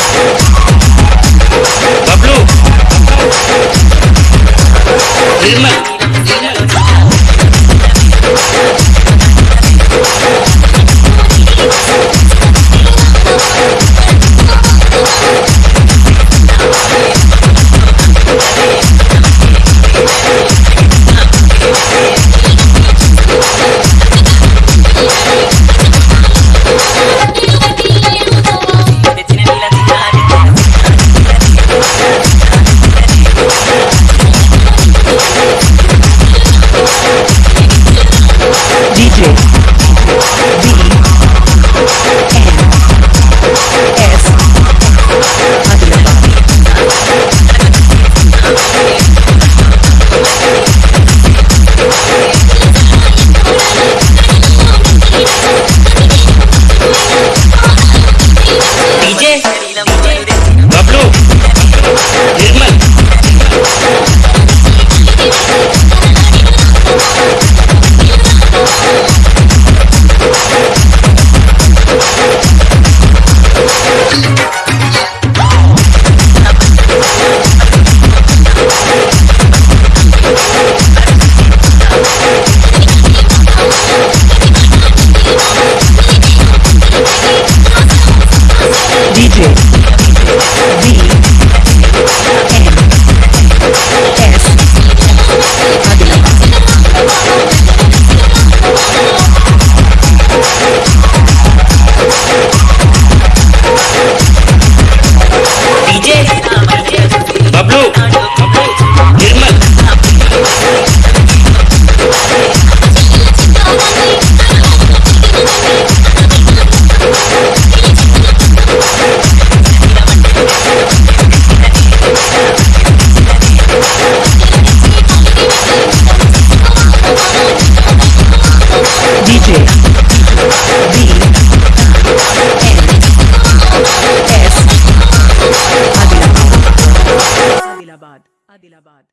Yes. Adilabad